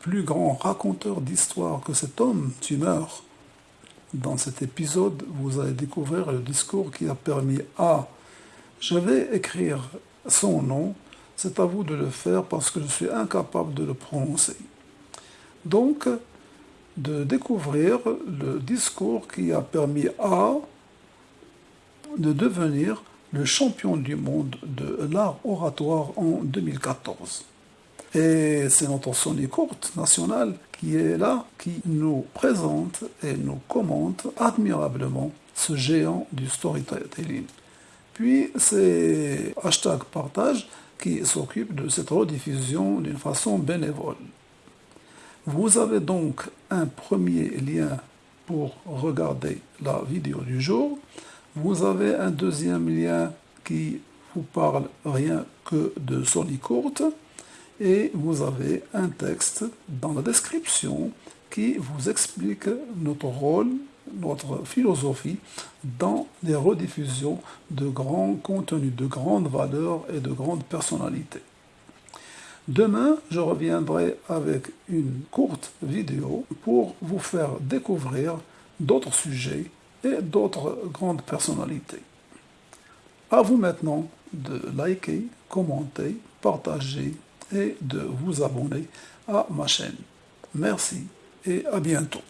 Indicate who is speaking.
Speaker 1: plus grand raconteur d'histoire que cet homme, tu meurs. Dans cet épisode, vous allez découvrir le discours qui a permis à... Je vais écrire son nom, c'est à vous de le faire parce que je suis incapable de le prononcer. Donc, de découvrir le discours qui a permis à de devenir le champion du monde de l'art oratoire en 2014. Et c'est notre Sony Courte nationale qui est là, qui nous présente et nous commente admirablement ce géant du storytelling. Puis c'est hashtag partage qui s'occupe de cette rediffusion d'une façon bénévole. Vous avez donc un premier lien pour regarder la vidéo du jour. Vous avez un deuxième lien qui vous parle rien que de Sony Courte et vous avez un texte dans la description qui vous explique notre rôle, notre philosophie dans les rediffusions de grands contenus, de grandes valeurs et de grandes personnalités. Demain, je reviendrai avec une courte vidéo pour vous faire découvrir d'autres sujets et d'autres grandes personnalités. À vous maintenant de liker, commenter, partager et de vous abonner à ma chaîne. Merci et à bientôt.